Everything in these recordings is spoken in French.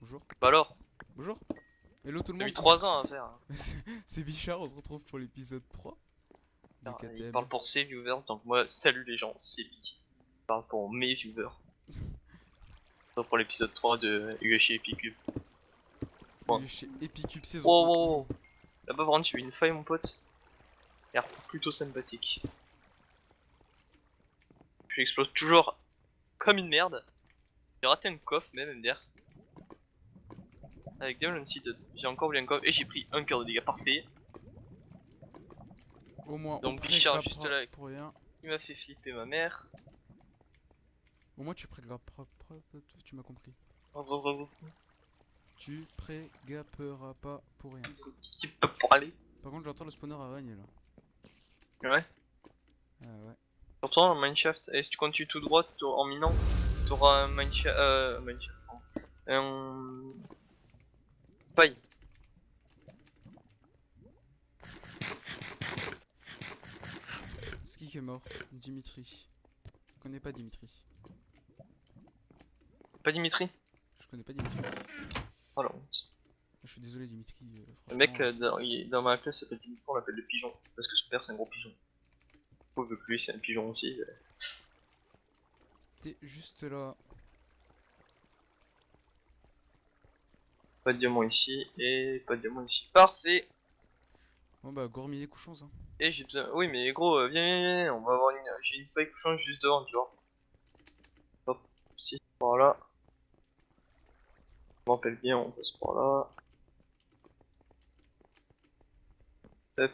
Bonjour. Bah alors, Bonjour. Hello tout le j'ai eu monde. 3 ans à faire. hein. C'est- Bichard, on se retrouve pour l'épisode 3 du Il parle pour ses viewers, donc moi, salut les gens, c'est Beast. Il parle pour mes viewers. Donc pour l'épisode 3 de UHC Epicube. Chez Epicube saison Oh, 1. oh, oh. Là-bas, vraiment, tu as une faille, mon pote. Il a l'air plutôt sympathique. Je explose toujours comme une merde. J'ai raté un coffre, même MDR. Avec Demon Seed, j'ai encore oublié un coffre et j'ai pris un cœur de dégâts parfait. Au moins, Donc, on Bichard, juste là. Pour rien. Il m'a fait flipper ma mère. Au moins, tu propre. Tu m'as compris. Bravo, bravo. Tu prégaperas pas pour rien. Qui peut pour aller Par contre, j'entends le spawner araignée là. Ouais. Ah ouais. Surtout en mineshaft, et si tu continues tout droit en minant, t'auras un mineshaft. Euh, mineshaft. Un. Paille. C'est qui est mort Dimitri. Je connais pas Dimitri. Pas Dimitri? Je connais pas Dimitri. Oh la honte. Je suis désolé Dimitri. euh, Le mec euh, dans, il dans ma classe s'appelle Dimitri, on l'appelle le pigeon. Parce que son père c'est un gros pigeon. Vu que lui c'est un pigeon aussi. euh, T'es juste là. Pas de diamant ici, et pas de diamant ici. Parfait Bon bah, gourmiller couchons hein. Et j'ai besoin. Oui, mais gros, euh, viens, viens, viens, on va avoir une. J'ai une feuille couchante juste devant, tu vois. Hop, si, par là. Je rappelle bien, on passe par là. Hop.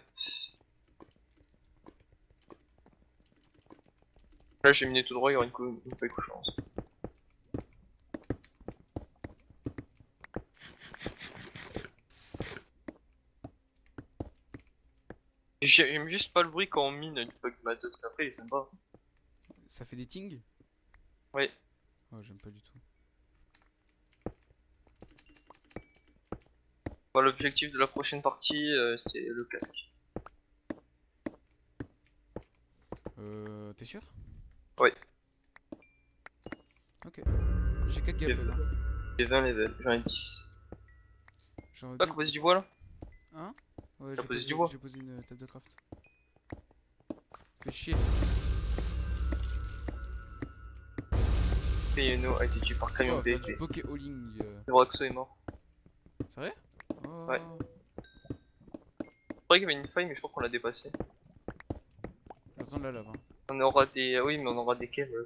Là, j'ai miné tout droit, il y aura une, cou- une feuille couchante. J'aime juste pas le bruit quand on mine du bug de ma tête, mais après il est sympa. Ça fait des tings Oui. Oh, j'aime pas du tout. Bon, L'objectif de la prochaine partie, euh, c'est le casque. Euh, t'es sûr? Ouais. Ok. J'ai 4 gapels. Hein. J'ai 20 levels, j'en ai 10. J'aimerais Ah, bien- qu'on pose du bois là? Hein? Ouais, j'ai posé une table de craft. Fais chier. Payeno a été tué par On camion va faire PFP. du poké hauling. euh. Roxo est mort. C'est vrai oh. Ouais. Je croyais qu'il y avait une faille, mais je crois qu'on l'a dépassé. Attends la lave. Hein. On aura des. Oui, mais on aura des caves euh,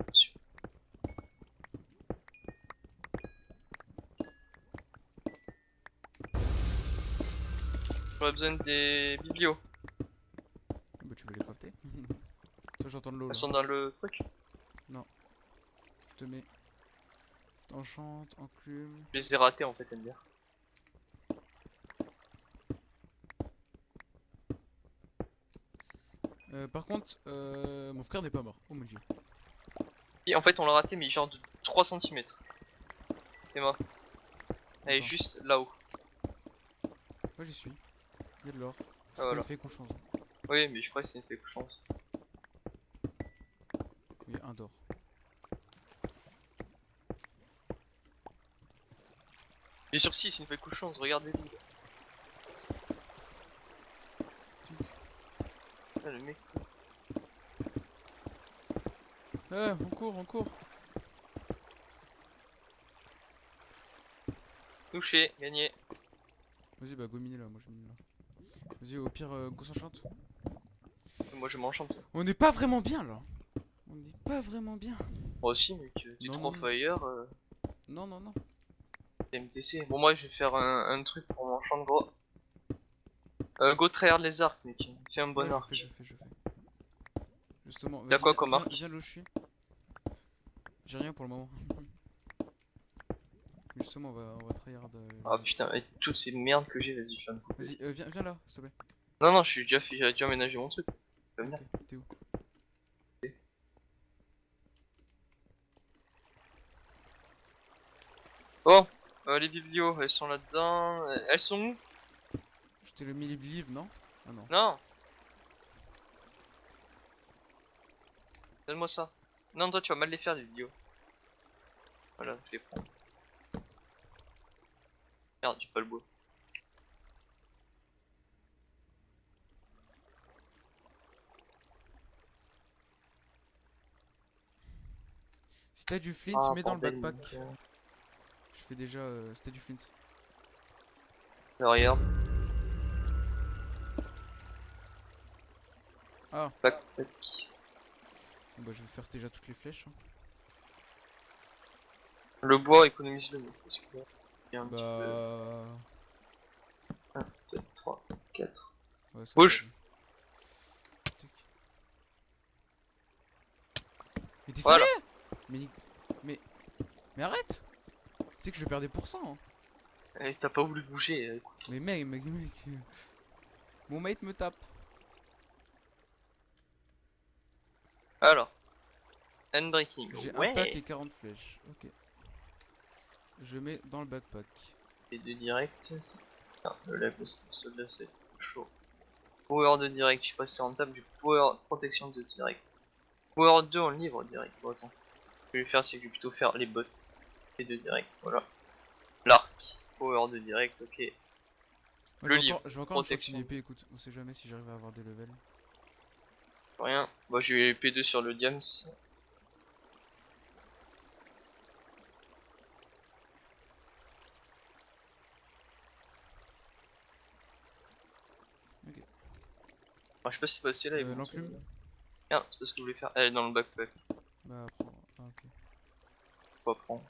J'aurais besoin des biblios. Bah, tu veux les crafter Toi, j'entends de l'eau. Elles sont dans le truc. Je te mets. Enchante, enclume. Je les ai ratés en fait, elle me dire. Euh, par contre, euh, mon frère n'est pas mort. Oh mon dieu. Si, en fait, on l'a raté, mais genre de 3 cm. C'est mort. Elle est juste là-haut. Moi j'y suis. Il y a de l'or. C'est voilà. fake ou change. Oui, mais je crois que c'est une fake chance. Oui, un d'or. Bien sûr, si, c'est une fake chance, regardez-le. Ah, le mec. Eh, on court, on court. Touché, gagné. Vas-y, bah go miner là, moi je mine là. Vas-y, au pire, euh, qu'on s'enchante. Moi, je m'enchante. On n'est pas vraiment bien là. On n'est pas vraiment bien. Moi aussi, mec. Du Non, 3 non, fire, euh, Non, non, non. MTC. Bon, moi, je vais faire un, un truc pour m'enchante gros. Euh, go tryhard les arcs, mec. Fais un bon Ouais, arc. Je fais, je fais, je fais. Justement. T'as quoi viens- comme Viens là où je suis. J'ai rien pour le moment. Justement, on va, on va tryhard. euh, Ah putain, avec toutes ces merdes que j'ai, vas-y, fais un coup. Vas-y, euh, viens, viens là, s'il te plaît. Non, non, je suis déjà fait, j'ai déjà aménagé mon truc. T'es où Bon, euh, les biblios, elles sont là-dedans. Euh, Elles sont où? Je t'ai le mis les believe, non? Ah non. Non Donne-moi ça. Non, toi, tu vas mal les faire, les vidéos. Voilà, je les prends. Merde, j'ai pas le bois. Si t'as du flint, Ah, mets dans le backpack. Je fais déjà. Euh, si t'as du flint. Regarde. Ah, Backpack. bon, bah je vais faire déjà toutes les flèches. hein. Le bois, économise-le. moi, parce que là, il y a un petit peu. Bah. 1, 2, 3, 4. Ouais, ça Bouge. Mais t'es Voilà. sérieux mais, mais. Mais arrête Tu sais que je vais perdre des pourcents. hein. Eh, T'as pas voulu bouger. euh, écoute. Mais mec, mec, mec. Mon mate me tape. Alors. Handbreaking. J'ai un Ouais. stack et 40 flèches. Ok. Je mets dans le backpack. Et de direct. le aussi, celui-là c'est chaud. Power de direct, je sais pas si c'est rentable, du power protection de direct. Power 2 en livre direct, bon attends. Ce que je vais faire c'est que je vais plutôt faire les bots et de direct, voilà. L'arc, power de direct, ok. Moi, Le livre, je vais encore une protection. épée, écoute. On sait jamais si j'arrive à avoir des levels. Rien. Moi j'ai P2 sur le diams. Ok. Ah, je sais pas si c'est passé là. Euh, l'enclume te- Merde, c'est pas ce que je voulais faire. Elle est dans le backpack. Bah, prends. Ah, ok. Faut pas prendre.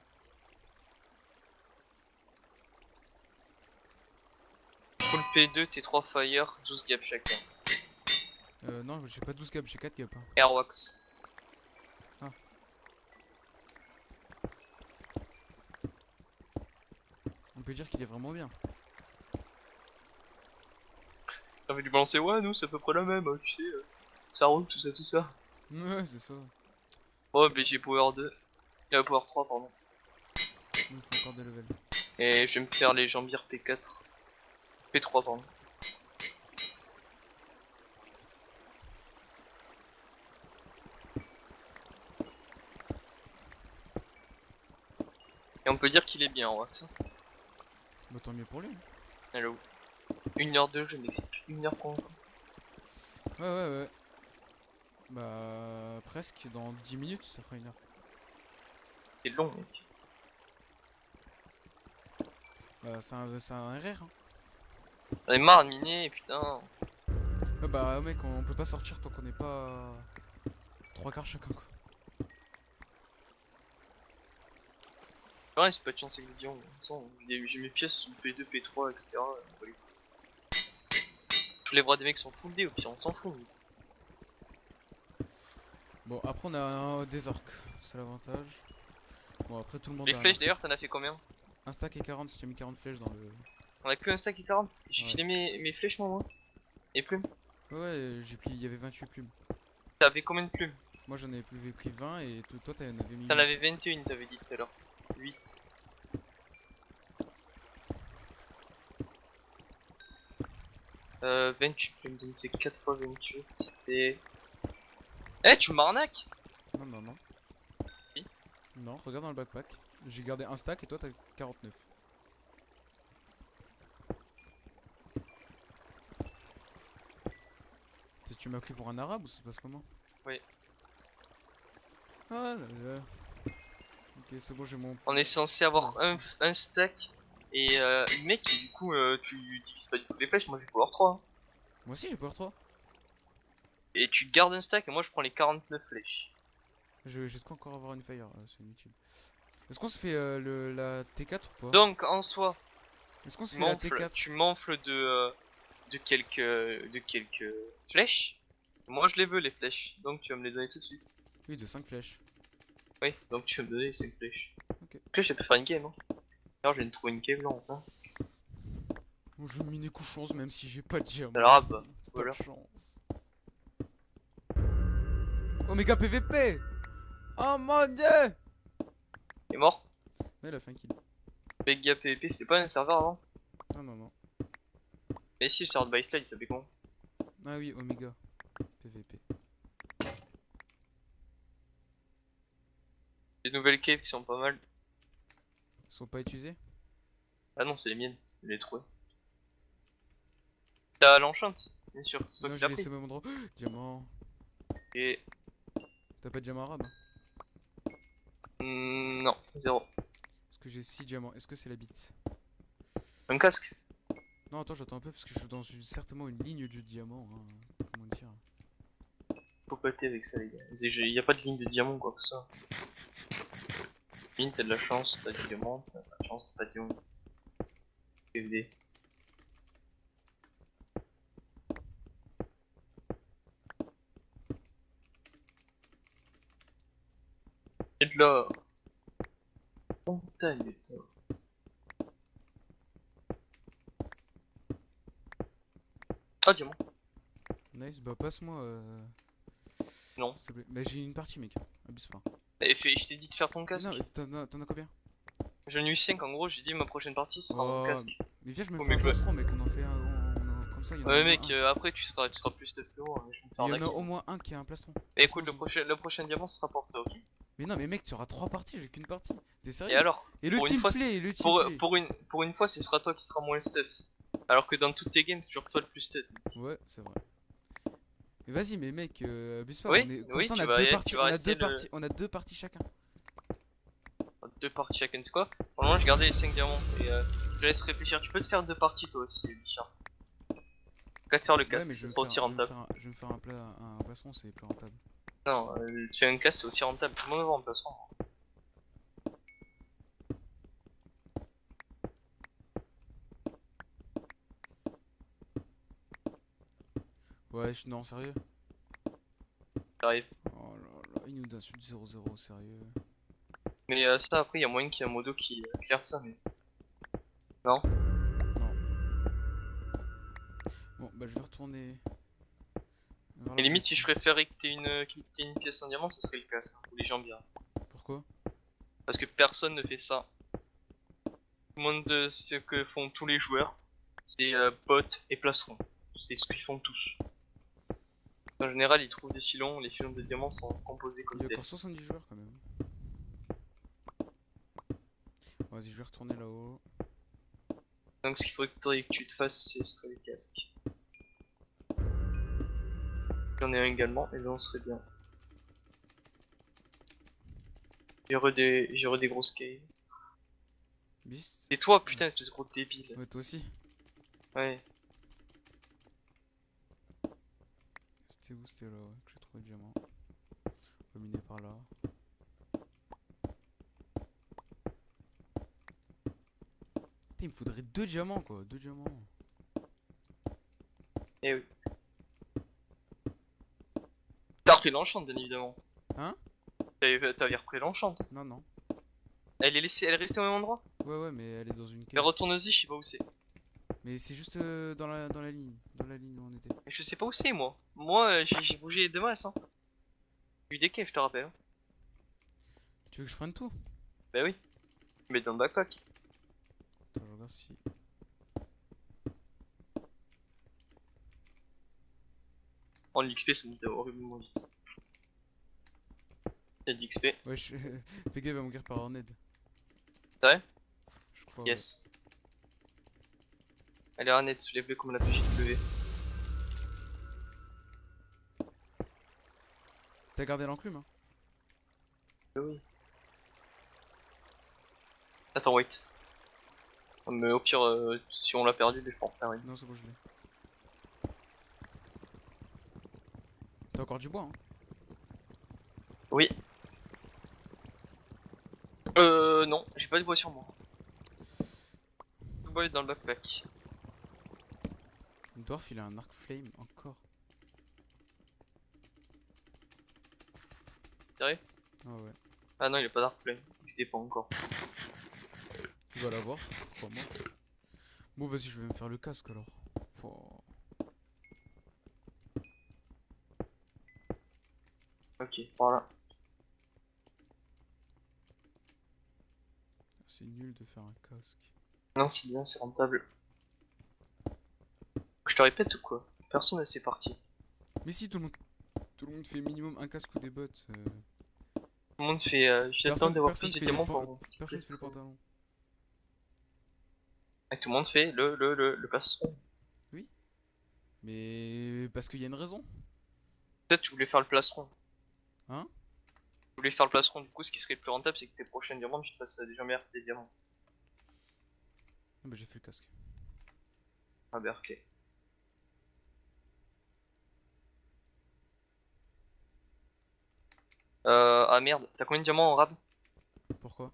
Full P2, T3 Fire, 12 gaps chacun. Euh, non, j'ai pas 12 gaps, j'ai 4 gaps. hein. Airwax. On peut dire qu'il est vraiment bien. T'avais dû balancer, ouais, nous c'est à peu près la même, hein, tu sais. euh, Ça roule, tout ça, tout ça. Ouais, c'est ça. Oh, mais j'ai Power 2. Euh, Power 3, pardon. Il faut encore des levels. Et je vais me faire les jambières P4. P3, pardon. Et on peut dire qu'il est bien en wax. hein. Bah, tant mieux pour lui. Hello. Une heure de jeu, mais c'est une heure qu'on joue. Ouais, ouais, ouais. Bah, presque. Dans 10 minutes, ça fera une heure. C'est long, mec. Bah, c'est un, c'est un RR. Hein. J'en ai marre de miner, putain. Ouais, bah, mec, on, peut pas sortir tant qu'on n'est pas. Trois quarts chacun, quoi. Ouais, c'est pas de chance avec les dions. J'ai mes pièces sous P2, P3, etc. Je les vois des mecs sont full D, au pire, on s'en fout. Bon, après, on a un- des orques. C'est l'avantage. Bon, après, tout le monde Les a flèches d'ailleurs, t'en as fait combien? Un stack et 40, j'ai mis 40 flèches dans le. On a que un stack et 40 J'ai Ouais. filé mes, mes flèches, moi, moi. Et plumes? Ouais, j'ai pris. Il y avait 28 plumes. T'avais combien de plumes? Moi, j'en avais pris- pris 20 et to- toi, t'en avais mis. T'en 8. avais 21, t'avais dit tout à l'heure. 8. Euh, 28 plumes, donc c'est 4 fois 28. C'est. Eh, tu m'arnaques Non, non, non. Si. Non, regarde dans le backpack. J'ai gardé un stack et toi, t'as 49. C'est- Tu m'as pris pour un arabe ou ça se passe comment Oui. Ah là là. Ok, c'est bon, j'ai mon. On est censé avoir un, un stack et euh, mec, du coup, euh, tu divises pas du tout les flèches. Moi j'ai power 3. hein. Moi aussi, j'ai power 3. Et tu gardes un stack et moi je prends les 49 flèches. Je- J'ai de quoi encore avoir une fire, euh, c'est inutile. Est-ce qu'on se fait euh, le, la T4 ou pas? Donc en soi, Est-ce qu'on se fait la m'enfles, T4 tu m'enfles de, euh, de quelques de quelques flèches. Moi je les veux les flèches, donc tu vas me les donner tout de suite. Oui, de 5 flèches. Oui, donc tu vas me donner les 5 flèches. Ok. Flèches, ça peut faire une cave. Hein. Alors je viens de trouver une cave là enfin. Bon, je vais miner couche 11 même si j'ai pas de diamant. Alors, bah, voilà. chance. Omega PVP Oh mon dieu Il est mort. Mais il a fait un kill. Vega PvP, c'était pas un serveur avant Non, non, non. Mais si, le serveur de Byslide, il s'appelait comment Ah oui, Omega PVP. Des nouvelles caves qui sont pas mal. Ils sont pas utilisés Ah non, c'est les miennes. Je l'ai trouvé. T'as l'enchante, bien sûr, c'est toi Non, qui j'ai l'as laissé pris. au même endroit. diamant. Et. T'as pas de diamant arabe hmm, non, zéro. Parce que j'ai 6 diamants. Est-ce que c'est la bite Un casque? Non, attends, j'attends un peu parce que je suis dans une, certainement une ligne du diamant. hein. Comment dire? Faut péter avec ça, les gars. Il a pas de ligne de diamant quoi que ça. T'as de la chance, t'as du diamant, t'as de la chance, t'as pas de diamant. PVD. Et de l'or. Montagne d'or. Ah, diamant. Nice, bah passe-moi. Euh... Non. Plaît. Bah j'ai une partie, mec. Abuse pas. Et fait, je t'ai dit de faire ton casque. Non, t'en as, combien? J'en ai eu 5 en gros, j'ai dit ma prochaine partie sera mon Oh, casque. Mais viens, je me fais un plastron, mec. On en fait un. Comme ça, il y en a Ouais mec, euh, après tu seras, tu seras plus stuff que moi, Il y en a au moins un qui a un plastron. Et écoute, le prochain, le prochain diamant sera pour toi, ok? Mais non, mais mec, tu auras trois parties, j'ai qu'une partie. T'es sérieux? Et alors? Et le teamplay, le pour, teamplay. pour, une, pour une fois, ce sera toi qui sera moins stuff. Alors que dans toutes tes games, c'est toujours toi le plus stuff. Ouais, c'est vrai. Mais vas-y, mais mec, euh, abuse pas. Oui, on est... Comme oui, ça, on a deux parties. tu On vas a rester deux le- parties. On a deux parties chacun. Deux parties chacun, c'est quoi? Pour le moment, j'ai gardé les 5 diamants. Et euh, je te laisse réfléchir. Tu peux te faire deux parties toi aussi, Bichard. Qu'à te faire le Ouais, casque, mais je ce vais me sera aussi je rentable. un- Je vais me faire un, pla- un plastron, c'est plus rentable. Non, euh, tu fais un casque, c'est aussi rentable. Tout le monde va en placement. Ouais, je... non, sérieux? J'arrive. Oh là là, il nous insulte 0-0, sérieux. Mais euh, ça, après, il y a moyen qu'il y ait un modo qui éclaire ça, mais. Non? Bon, bah je vais retourner. vers Et limite, si je préférais que t'aies une, une pièce en diamant, ce serait le casque. Ou les jambières. Pourquoi? Parce que personne ne fait ça. Tout le monde, euh, ce que font tous les joueurs, c'est euh, bot et placeron. C'est ce qu'ils font tous. En général, ils trouvent des filons, les filons de diamants sont composés comme Il y a tels. encore 70 joueurs quand même. Vas-y, je vais retourner là-haut. Donc ce qu'il faudrait que tu te fasses, ce serait les casques. J'en ai un également, et là on serait bien. J'aurais des, j'aurais des grosses caves. C'est toi, putain, espèce de gros débile. Ouais, toi aussi. Ouais. C'était où C'était là, ouais, que j'ai trouvé le diamant? On va miner par là. Putain, il me faudrait deux diamants quoi, deux diamants. Eh oui. T'as repris l'enchante, bien évidemment. Hein? T'avais repris l'enchante. Non, non. Elle est laissée, elle est restée au même endroit? Ouais, ouais, mais elle est dans une Mais cave. retourne-y, je sais pas où c'est. Mais c'est juste euh, dans, la, dans la ligne. Dans la ligne où on était. Mais je sais pas où c'est, moi. Moi, euh, j'ai bougé de masse, hein. J'ai eu des caves, je te rappelle. hein. Tu veux que je prenne tout? Bah oui. Mais dans le backpack. Attends, je regarde si. En l'XP, ça monte horriblement vite. C'est d'XP. Ouais, je... Pega va mourir par Horned. C'est vrai Je crois. ouais. Allez, Arnett, soulève-le comme la PJW. T'as gardé l'enclume hein Oui. Attends, wait. Mais au pire, euh, si on l'a perdu, je peux en une. Non, c'est bon, je l'ai. T'as encore du bois, hein Oui. Euh, non, j'ai pas de bois sur moi. Le bois est dans le backpack. Dwarf, il a un arc flame encore. Sérieux Ah ouais. Ah non, il a pas d'arc plein. Il existait pas encore. Tu vas l'avoir, crois-moi. Bon, vas-y, je vais me faire le casque alors. Oh. Ok, voilà. C'est nul de faire un casque. Non, c'est bien, c'est rentable. Je te répète ou quoi? Personne ne sait parti. Mais si, tout le monde, tout le monde fait minimum un casque ou des bottes. euh, Tout le monde fait. Euh, J'attends d'avoir plus de pan- pour. personne fait le pantalon. Et tout le monde fait le, le, le, le plastron. Mais parce qu'il y a une raison. Peut-être tu voulais faire le plastron. Hein? Tu voulais faire le plastron, du coup ce qui serait plus rentable c'est que tes prochains diamants tu te fasses déjà meilleur des diamants. Ah bah j'ai fait le casque. Ah bah ok. Euh, ah merde, t'as combien de diamants en rab? Pourquoi?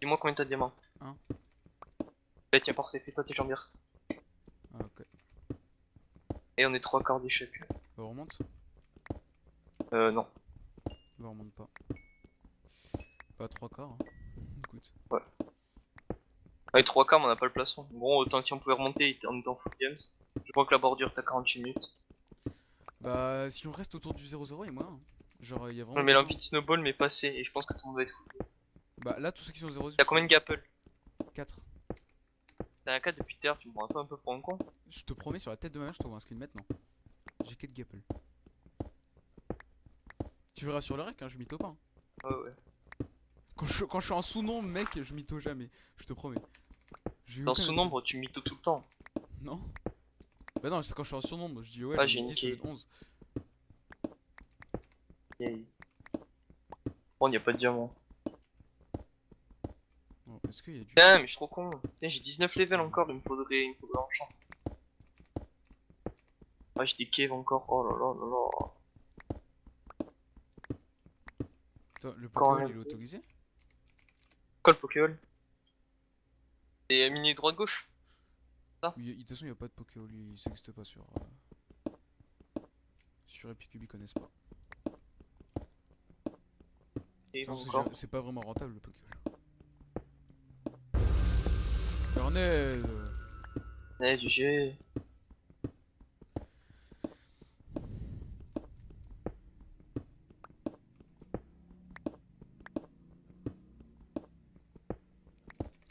Dis-moi combien t'as de diamants. Un. Bah tiens parfait, fais-toi tes jambières. Ah ok. Et on est trois quarts d'échec. Bah on remonte? Euh non. Bah on remonte pas. Pas trois quarts. Hein. Écoute. Ouais, trois quarts mais on n'a pas le plastron. Bon autant si on pouvait remonter en étant full games. Je crois que la bordure t'as 48 minutes. Bah si on reste autour du 0-0 et moi. hein. Genre il y a vraiment. On met besoin- l'envie de snowball mais passé et je pense que tout le monde va être full. Bah là tous ceux qui sont 0 T'as combien de gapple 4. T'as un 4 depuis l'heure, tu me prends un peu, un peu pour un con Je te promets sur la tête de ma mère je t'envoie un screen maintenant. J'ai 4 gapple. Tu verras sur le rec hein, je mytho pas. hein. Ouais ouais. Quand je, quand je suis en sous-nombre mec je mytho jamais. Je te promets. Dans aucun- ce nombre tu mytho tout le temps. Non Bah non c'est quand je suis en surnombre je dis ouais Ah, j'ai 10 niqué. au lieu de 11. Yay. Bon, y a pas de diamant. Bon, Est-ce qu'il y a du. Putain, mais je suis trop con. Putain, j'ai 19 levels encore, il me faudrait, il me faudrait enchant. Ah, j'ai des caves encore. Oh là là là là. Attends, le Pokémon il est autorisé? Quoi le Pokéball C'est euh, mini droite gauche Oui, De toute façon, il n'y a pas de Pokémon, ça n'existe pas sur. euh, Sur Epicube, ils connaissent pas? Et De toute façon, c'est pas vraiment rentable le Pokémon. Bernel Ouais, du G.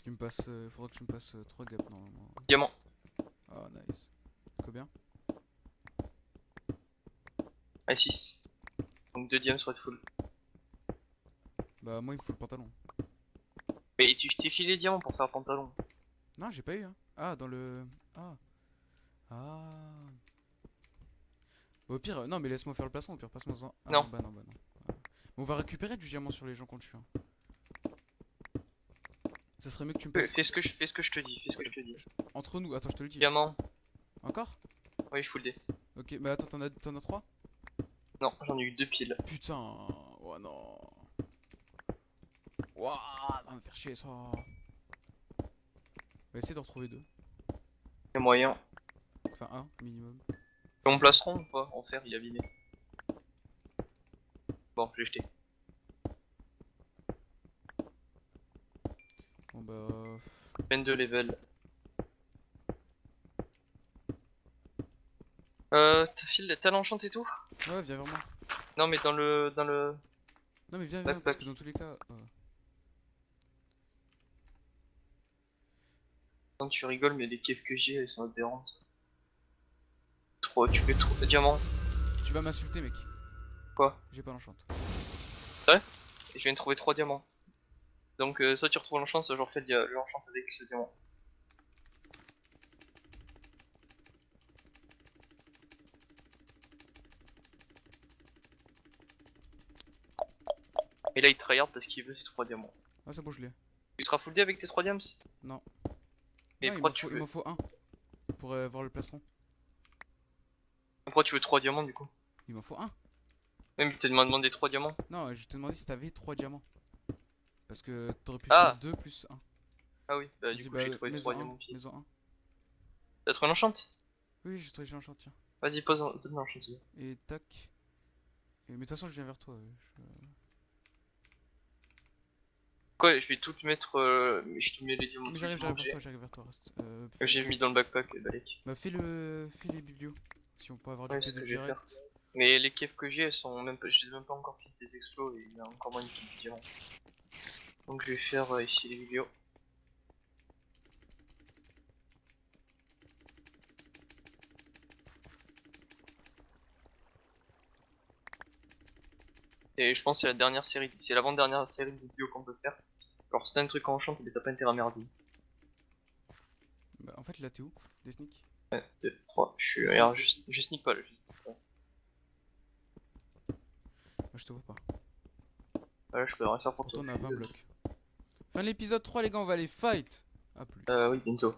Tu me passes. euh, faudra que tu me passes 3 gaps normalement. Diamant. Ah, nice. Combien? Ah, 6. Donc 2 diamants sur être full. Bah, moi il me faut le pantalon. Mais tu je t'ai filé les diamants pour faire le pantalon. Non, j'ai pas eu, hein. Ah, dans le. Ah. Ah. Bah, au pire, euh, non, mais laisse-moi faire le placement, au pire, passe-moi en. Ah, Non. Bah, non, bah, non. Ah. Mais on va récupérer du diamant sur les gens qu'on tue. Hein. Ça serait mieux que tu me Fais passes. fais ce que je fais ce que je te dis, fais ce que je te dis. Entre nous, attends, je te le dis. Diamant. Encore? Oui, je full D. Ok, bah attends, t'en as, as 3 Non, j'en ai eu deux piles. Putain, oh non. Ouah, ça va me faire chier ça. On va essayer de retrouver deux. Y'a moyen. Enfin, un minimum. Et on placeront ou pas En fer, il est abîmé. Bon, j'ai jeté. Bon bah. 22 level. Euh, t'as l'enchant et tout Ouais, viens vers moi. Non, mais dans le. dans le. Non, mais viens, viens, parce Backpack. que dans tous les cas. euh, Quand tu rigoles, mais les caves que j'ai, elles sont aberrantes. Trop, tu fais trop de diamants. Tu vas m'insulter, mec. Quoi? J'ai pas l'enchante. Et je viens de trouver 3 diamants. Donc, euh, soit tu retrouves l'enchant, soit je refais l'enchant avec ce diamant. Et là, il tryhard parce qu'il veut ses 3 diamants. Ah, c'est bon, je l'ai. Tu seras full D avec tes 3 diams? Non. Non, il pourquoi m'en tu faut, il veux m'en faut un. Pour euh, voir le plastron. Pourquoi tu veux 3 diamants du coup? Il m'en faut un. Même tu t'as demandé 3 diamants. Non, je te demandais si t'avais 3 diamants. Parce que t'aurais pu Ah. faire 2 plus 1. Ah oui, bah du coup j'ai trouvé 3 diamants. Maison 1. T'as trouvé l'enchant Oui, j'ai trouvé j'ai l'enchant, tiens. Vas-y, pose donne l'enchant s'il te plaît. Et tac. Et, mais de toute façon, je viens vers toi. euh, je- Quoi, je vais tout te mettre. Euh, mais je te mets les diamants. J'arrive, vers j'ai. toi, j'arrive vers toi. Reste. Euh, J'ai mis dans le backpack, balèque. Bah fais le, fais les biblios. Si on peut avoir du Ouais. Mais les caves que j'ai, elles sont même pas. Je les ai même pas encore faites des explos et il y a encore moins de diamants. Donc je vais faire euh, ici les vidéos. Et je pense que c'est la dernière série, c'est l'avant-dernière série de vidéos qu'on peut faire. Alors si t'as un truc en enchant, mais t'as pas intérêt à merder. Bah, en fait, là, t'es où Des sneaks? 1, 2, 3. Je suis. Regarde, je, je sneak pas là, je sneak pas. Moi, je te vois pas. Voilà, je peux rien faire pour toi. on a 20 blocs. Fin de l'épisode 3, les gars, on va aller fight. A plus. Euh, oui, bientôt.